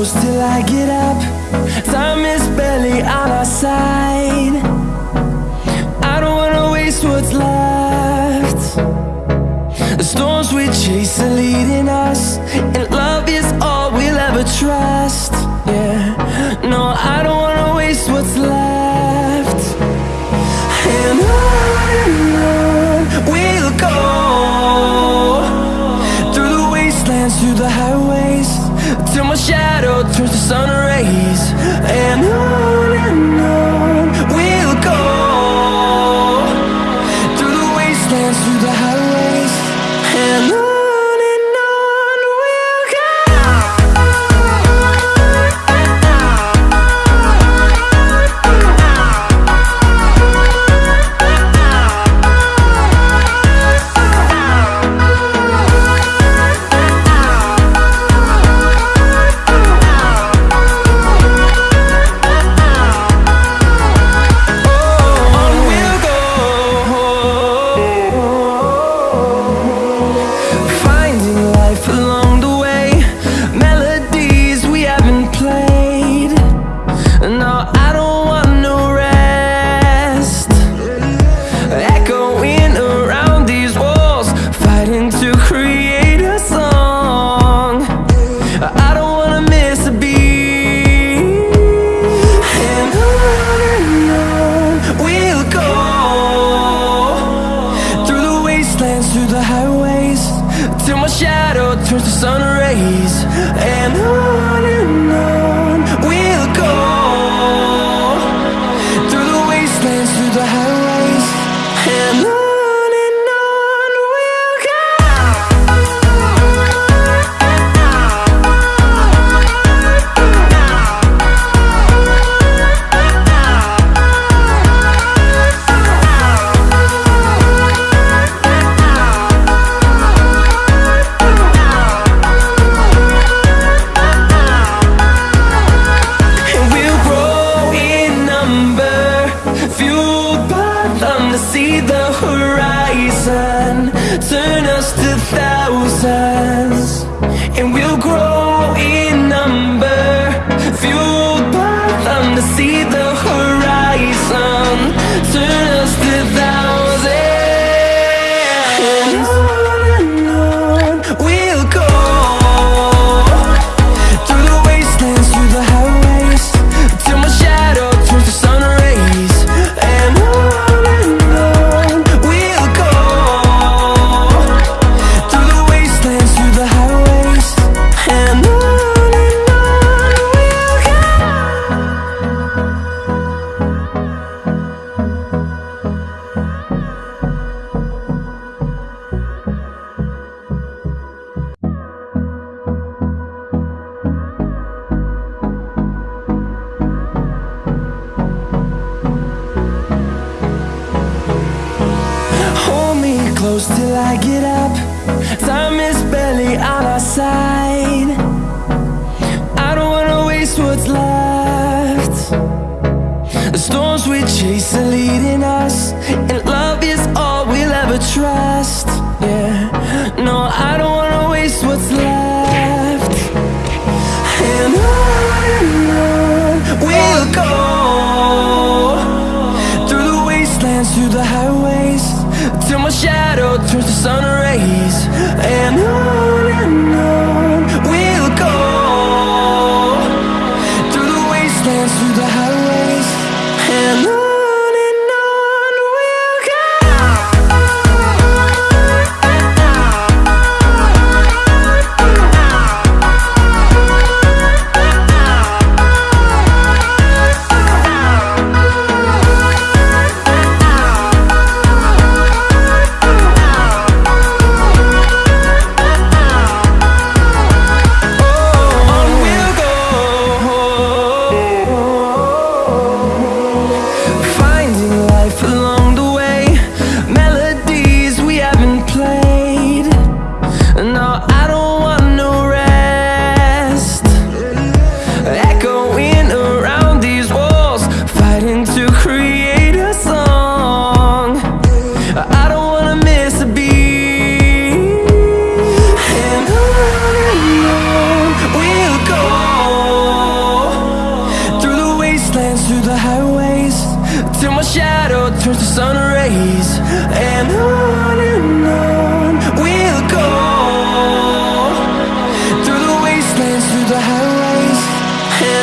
close till I get up. Time is barely on our side. I don't wanna waste what's left. The storms we chase are leading us And love is all we'll ever trust. turns to sun rays And I inside I don't wanna waste what's left. The storms we chase are leading us And love is all we'll ever trust. Yeah, no, I don't wanna waste what's left. And on we'll go Through the wastelands, through the highways Till my shadow turns to sun rays. And on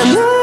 again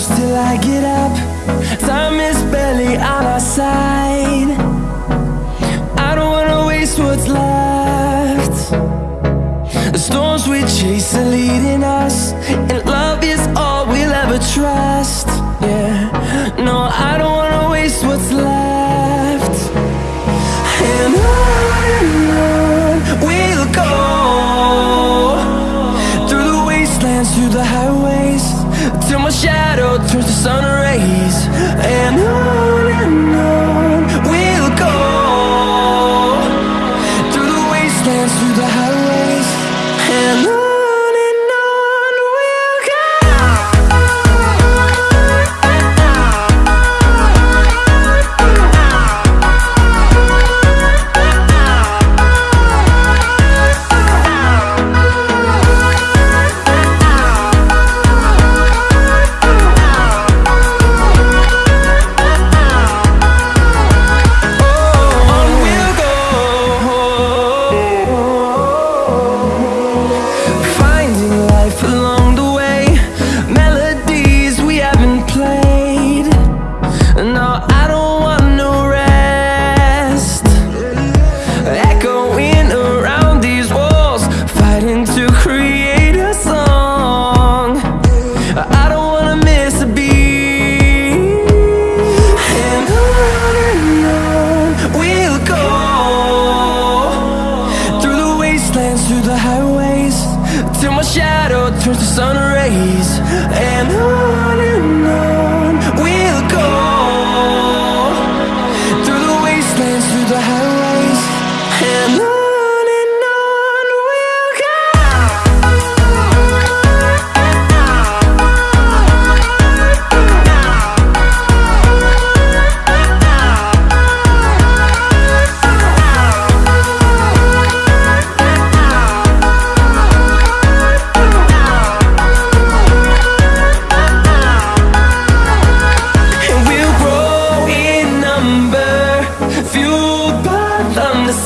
close till I get up. Time is barely on our side. I don't wanna waste what's left. The storms we chase are leading us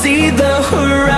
see the horizon